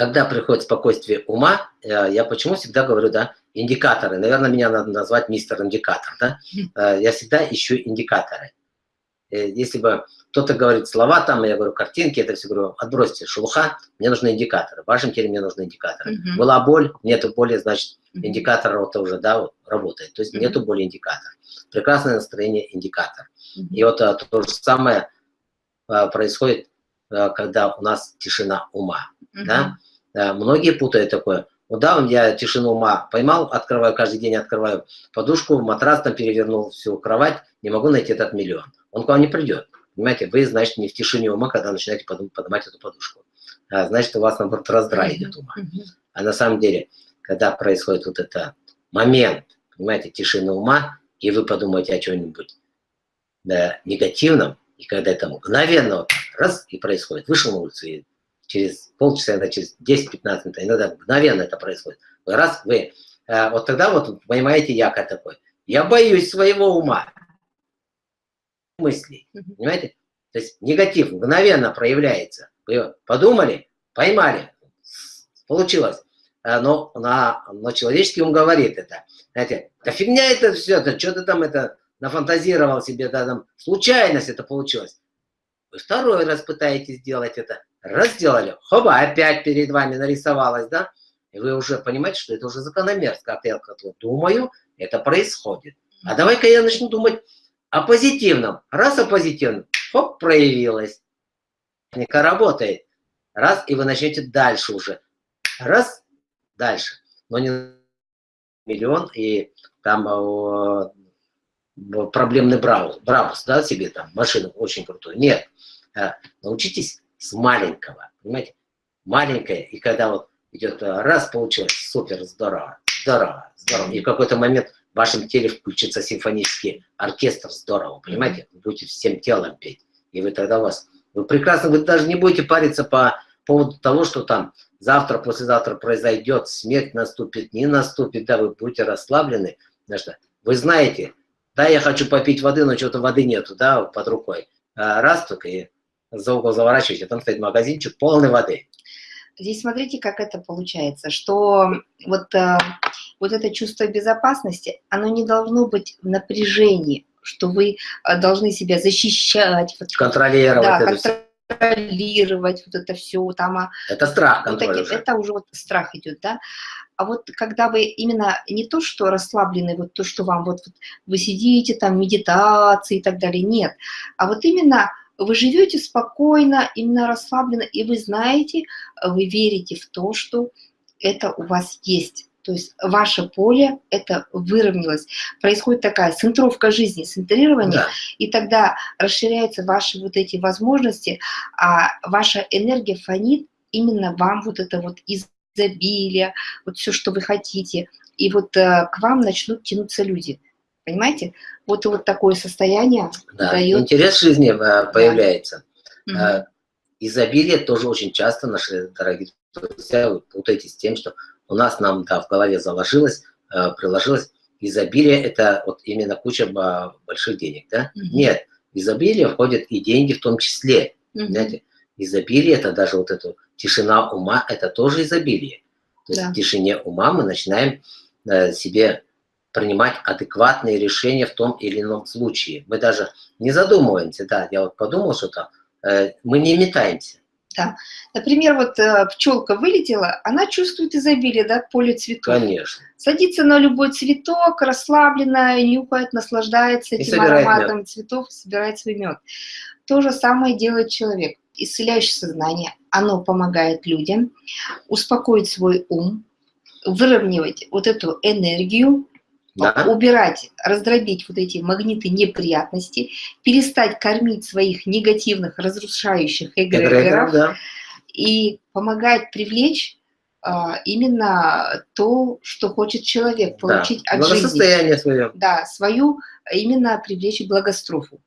когда приходит спокойствие ума, э, я почему всегда говорю, да, индикаторы. Наверное, меня надо назвать мистер индикатор, да. Э, я всегда ищу индикаторы. Э, если бы кто-то говорит слова там, я говорю картинки, это все говорю, отбросьте шелуха, мне нужны индикаторы. В вашем теле мне нужны индикаторы. Uh -huh. Была боль, нету боли, значит, индикатор вот уже, да, вот, работает. То есть uh -huh. нету боли, индикатор. Прекрасное настроение, индикатор. Uh -huh. И вот а, то же самое а, происходит, а, когда у нас тишина ума, uh -huh. да. Да, многие путают такое. Ну да, я тишину ума поймал, открываю, каждый день открываю подушку, матрас там перевернул всю кровать, не могу найти этот миллион. Он к вам не придет. Понимаете, вы, значит, не в тишине ума, когда начинаете поднимать эту подушку. А, значит, у вас, наоборот, раздрай идет ума. А на самом деле, когда происходит вот этот момент, понимаете, тишины ума, и вы подумаете о чем-нибудь да, негативном, и когда это мгновенно раз и происходит, вышел на улицу и через полчаса, иногда через 10-15 минут, иногда мгновенно это происходит. Раз вы, э, вот тогда вот понимаете якорь такой. Я боюсь своего ума, мыслей, понимаете? То есть негатив мгновенно проявляется. Вы подумали, поймали, получилось. Э, но, на, но человеческий ум говорит это. Знаете, да фигня это все, это что ты там это нафантазировал себе, да, там, случайность это получилось. Вы второй раз пытаетесь сделать это, раз сделали, хоба, опять перед вами нарисовалось, да? И вы уже понимаете, что это уже закономерность. Как я думаю, это происходит. А давай-ка я начну думать о позитивном. Раз о позитивном, хоп, проявилось. Техника работает. Раз, и вы начнете дальше уже. Раз, дальше. Но не миллион, и там о, проблемный браус, браус, да, себе там машину очень крутую. Нет. А, научитесь с маленького, понимаете? Маленькое, и когда вот идет э, раз, получилось, супер, здорово, здорово, здорово. И в какой-то момент в вашем теле включится симфонический оркестр, здорово, понимаете? Вы будете всем телом петь. И вы тогда у вас, вы прекрасно, вы даже не будете париться по поводу того, что там завтра, послезавтра произойдет, смерть наступит, не наступит, да, вы будете расслаблены, потому что вы знаете, да, я хочу попить воды, но что-то воды нету, да, под рукой. А раз только и за угол заворачиваете, там стоит магазинчик полный воды. Здесь смотрите, как это получается, что вот, э, вот это чувство безопасности, оно не должно быть в напряжении, что вы э, должны себя защищать. Контролировать. Да, контролировать вот это все. Там, а это страх вот эти, уже. Это уже вот страх идет, да. А вот когда вы именно не то, что расслаблены, вот то, что вам вот, вот вы сидите там, медитации и так далее, нет. А вот именно вы живете спокойно, именно расслабленно, и вы знаете, вы верите в то, что это у вас есть. То есть ваше поле это выровнялось. Происходит такая центровка жизни, центрирование, да. и тогда расширяются ваши вот эти возможности, а ваша энергия фонит именно вам вот это вот изобилие, вот все, что вы хотите. И вот э, к вам начнут тянуться люди. Понимаете? Вот, вот такое состояние да, дает... Интерес жизни э, появляется. Да. Изобилие тоже очень часто наши дорогие друзья вы путаетесь с тем, что у нас нам да, в голове заложилось, э, приложилось. Изобилие – это вот именно куча больших денег, да? Угу. Нет, изобилие входит и деньги в том числе. Угу. Понимаете? Изобилие – это даже вот эта тишина ума – это тоже изобилие. То есть да. в тишине ума мы начинаем э, себе принимать адекватные решения в том или ином случае. Мы даже не задумываемся, да, я вот подумал что-то, э, мы не метаемся. Да. Например, вот э, пчелка вылетела, она чувствует изобилие, да, поле цветов. Конечно. Садится на любой цветок, расслабленная, нюхает, наслаждается этим ароматом мед. цветов, собирает свой мед. То же самое делает человек. Исцеляющее сознание, оно помогает людям успокоить свой ум, выровнивать вот эту энергию, да. убирать, раздробить вот эти магниты неприятности, перестать кормить своих негативных, разрушающих эгрегоров да. и помогать привлечь а, именно то, что хочет человек, получить да. от жизни. свое. Да, свою, именно привлечь благострофу.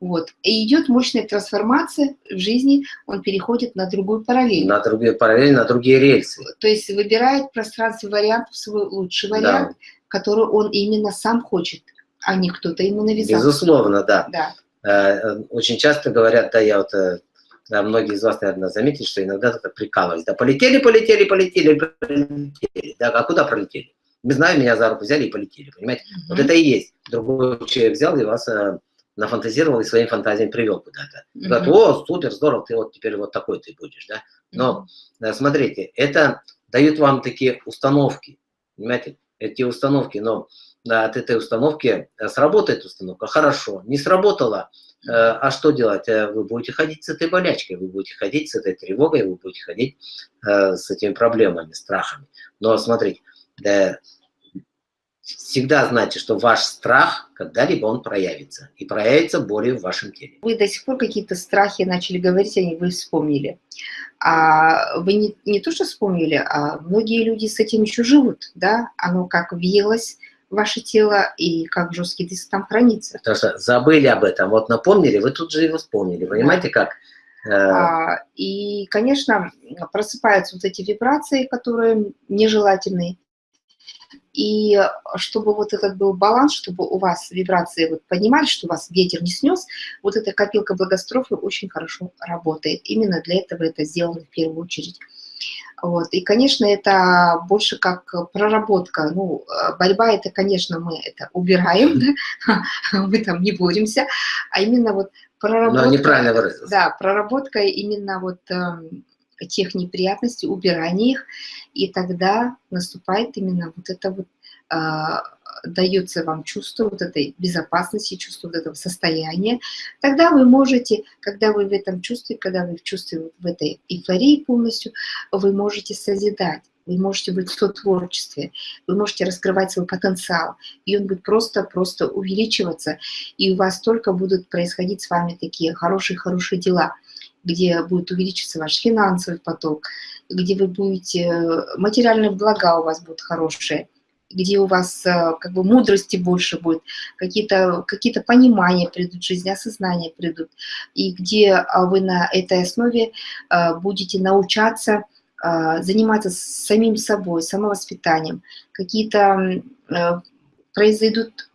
Вот. И идет мощная трансформация в жизни, он переходит на другую параллель. На другие параллели, на другие рельсы. То есть выбирает пространство вариантов свой лучший вариант, да который он именно сам хочет А не кто-то ему навязал. Безусловно, да. Да. Э, очень часто говорят, да, я вот, э, да, многие из вас, наверное, заметили, что иногда так прикалываюсь. Да, полетели, полетели, полетели, полетели. Да, а куда пролетели? Не знаю, меня за руку взяли и полетели, понимаете? Mm -hmm. Вот это и есть. Другой человек взял и вас э, нафантазировал и своими фантазиями привел куда-то. Mm -hmm. Говорят, о, супер, здорово, ты вот теперь вот такой ты будешь, да? Но, mm -hmm. смотрите, это дают вам такие установки, понимаете? Эти установки, но от этой установки э, сработает установка, хорошо, не сработала, э, а что делать? Э, вы будете ходить с этой болячкой, вы будете ходить с этой тревогой, вы будете ходить с этими проблемами, страхами. Но смотрите, всегда знайте, что ваш страх когда-либо он проявится. И проявится болью в вашем теле. Вы до сих пор какие-то страхи начали говорить, они вы вспомнили. А вы не, не то, что вспомнили, а многие люди с этим еще живут, да? Оно как въелось ваше тело и как жесткий диск там хранится. Потому что забыли об этом, вот напомнили, вы тут же его вспомнили, понимаете как? Э, а, и, конечно, просыпаются вот эти вибрации, которые нежелательные. И чтобы вот этот был баланс, чтобы у вас вибрации вот поднимались, что вас ветер не снес, вот эта копилка благострофы очень хорошо работает. Именно для этого это сделано в первую очередь. Вот. И, конечно, это больше как проработка. Ну, э, борьба это, конечно, мы это убираем, да? мы там не боремся, а именно вот проработка. Но неправильно выразился. Да, проработка именно вот э, тех неприятностей, убирания их, и тогда наступает именно вот это вот э, дается вам чувство вот этой безопасности, чувство вот этого состояния, тогда вы можете, когда вы в этом чувстве, когда вы в чувстве, в этой эйфории полностью, вы можете созидать. Вы можете быть в творчестве, вы можете раскрывать свой потенциал, и он будет просто-просто увеличиваться, и у вас только будут происходить с вами такие хорошие-хорошие дела, где будет увеличиться ваш финансовый поток, где вы будете, материальные блага у вас будут хорошие, где у вас э, как бы мудрости больше будет, какие-то какие, -то, понимания придут, жизнь, осознания придут, и где а, вы на этой основе э, будете научаться э, заниматься самим собой, самовоспитанием, какие-то произойдут,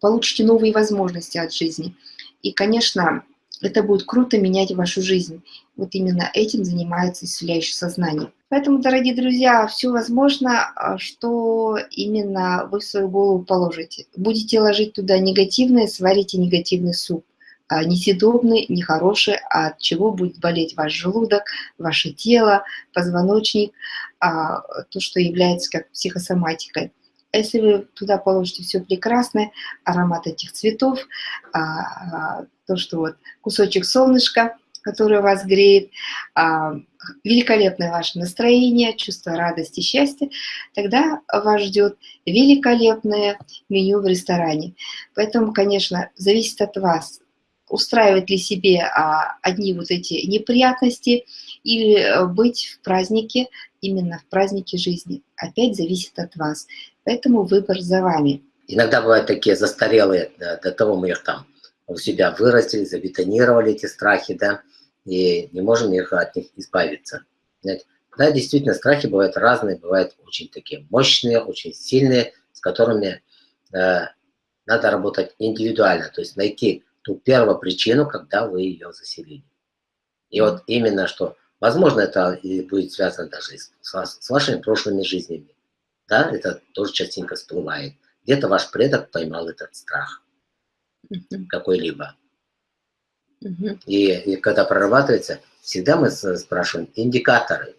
получите новые возможности от жизни. И, конечно, это будет круто менять вашу жизнь. Вот именно этим занимается исцеляющее сознание. Поэтому, дорогие друзья, все возможно, а, что именно вы в свою голову положите. Будете ложить туда негативное, сварите негативный суп. А, несъедобный, нехороший, а от чего будет болеть ваш желудок, ваше тело, позвоночник, то, что является как психосоматикой. Если вы туда положите все прекрасное, аромат этих цветов, то, что вот кусочек солнышка, который вас греет, а, великолепное ваше настроение, чувство радости, счастья, тогда вас ждет великолепное меню в ресторане. Поэтому, конечно, зависит от вас, устраивать ли себе а, одни вот эти неприятности или э, быть в празднике, именно в празднике жизни. Опять зависит от вас. Поэтому выбор за вами. Иногда бывают такие застарелые, до того мы их там у себя вырастили, забетонировали эти страхи, да, и не можем их, от них избавиться. Да, действительно, страхи бывают разные, бывают очень такие мощные, очень сильные, с которыми э, надо работать индивидуально, то есть найти ту первую причину, когда вы ее заселили. И вот именно что, возможно, это будет связано даже с, с вашими прошлыми жизнями. Да, это тоже частенько всплывает. Где-то ваш предок поймал этот страх какой-либо. И, и когда прорабатывается, всегда мы спрашиваем индикаторы.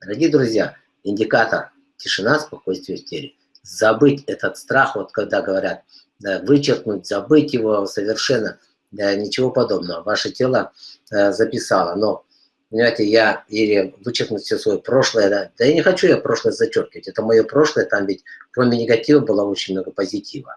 Дорогие друзья, индикатор тишина, спокойствие в теле. Забыть этот страх, вот когда говорят, да, вычеркнуть, забыть его совершенно, да, ничего подобного. Ваше тело э, записало, но, понимаете, я или вычеркнуть все свое прошлое, да, да я не хочу я прошлое зачеркивать, это мое прошлое, там ведь кроме негатива было очень много позитива.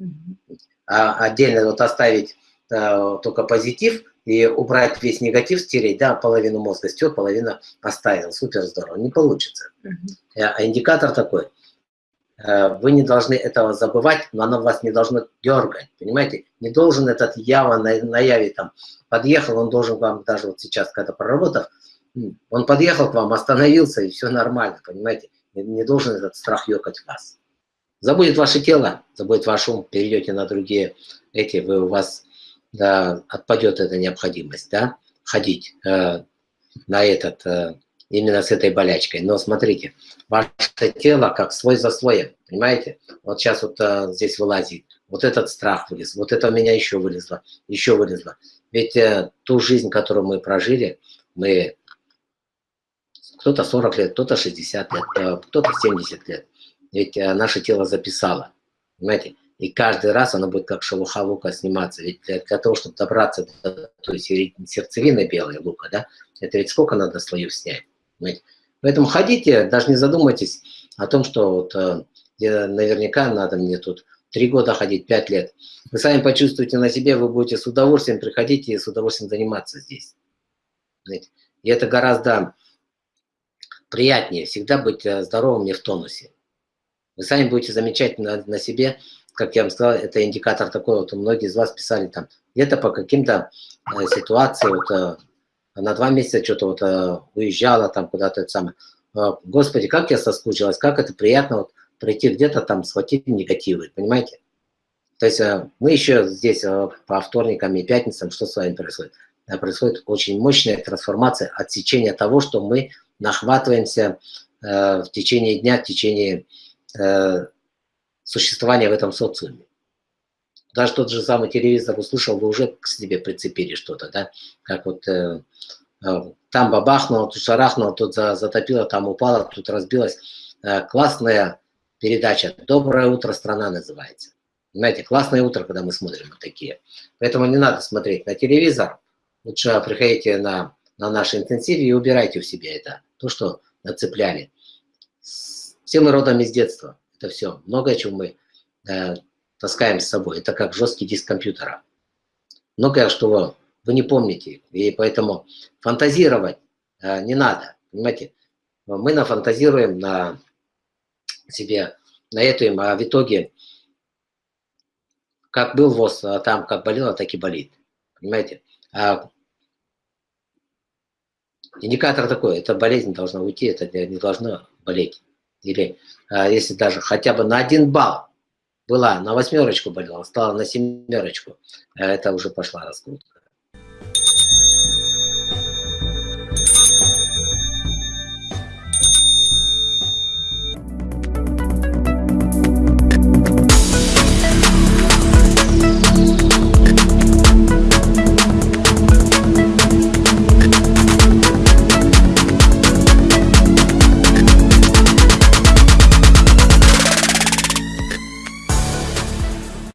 Mm -hmm. А отдельно вот оставить Э, только позитив и убрать весь негатив, стереть, да, половину мозга стер, половину оставил, супер здорово, не получится. -huh. А индикатор такой, э, вы не должны этого забывать, но оно вас не должно дергать, понимаете? Не должен этот ява на, на яве там подъехал, он должен вам даже вот сейчас, когда проработав, он подъехал к вам, остановился, и все нормально, понимаете? Не, не должен этот страх ёкать вас. Забудет ваше тело, забудет ваш ум, перейдете на другие эти, вы, у вас да, отпадет эта необходимость, да, ходить э, на этот, э, именно с этой болячкой. Но смотрите, ваше тело как свой за слоем, понимаете? Вот сейчас вот э, здесь вылазит, вот этот страх вылез, вот это у меня еще вылезло, еще вылезло. Ведь э, ту жизнь, которую мы прожили, мы кто-то 40 лет, кто-то 60 лет, э, кто-то 70 лет. Ведь э, наше тело записало, понимаете? И каждый раз оно будет как шелуха лука сниматься. Ведь для, для того, чтобы добраться до той сердцевины белой лука, да, это ведь сколько надо слоев снять. Понимаете? Поэтому ходите, даже не задумайтесь о том, что вот, э, наверняка надо мне тут три года ходить, пять лет. Вы сами почувствуете на себе, вы будете с удовольствием приходить и с удовольствием заниматься здесь. Знаете? И это гораздо приятнее, всегда быть э, здоровым и в тонусе. Вы сами будете замечать на, на себе, как я вам сказал, это индикатор такой, вот многие из вас писали там, где-то по каким-то э, ситуациям, вот, э, на два месяца что-то вот э, уезжала там куда-то, это самое. Э, Господи, как я соскучилась, как это приятно вот пройти где-то там, схватить негативы, понимаете? То есть э, мы еще здесь э, по вторникам и пятницам, что с вами происходит? Э, происходит очень мощная трансформация, отсечение того, что мы нахватываемся э, в течение дня, в течение э, существования в этом социуме. Даже тот же самый телевизор услышал, вы уже к себе прицепили что-то, да? Как вот э, э, там бабахнуло, тут шарахнуло, тут затопило, там упало, тут разбилось. Э, классная передача «Доброе утро, страна» называется. Понимаете, классное утро, когда мы смотрим вот такие. Поэтому не надо смотреть на телевизор. Лучше приходите на, на наш интенсив и убирайте у себя это, то, что нацепляли. Все мы родом из детства. Это все. Многое, чем мы э, таскаем с собой. Это как жесткий диск компьютера. Многое, что вы, вы не помните. И поэтому фантазировать э, не надо. Понимаете? Мы нафантазируем на себе, на эту, а в итоге, как был ВОЗ, а там как болело, так и болит. Понимаете? А индикатор такой, эта болезнь должна уйти, это не должно болеть. Или а, если даже хотя бы на один балл была, на восьмерочку болела, стала на семерочку, а это уже пошла раскрутка.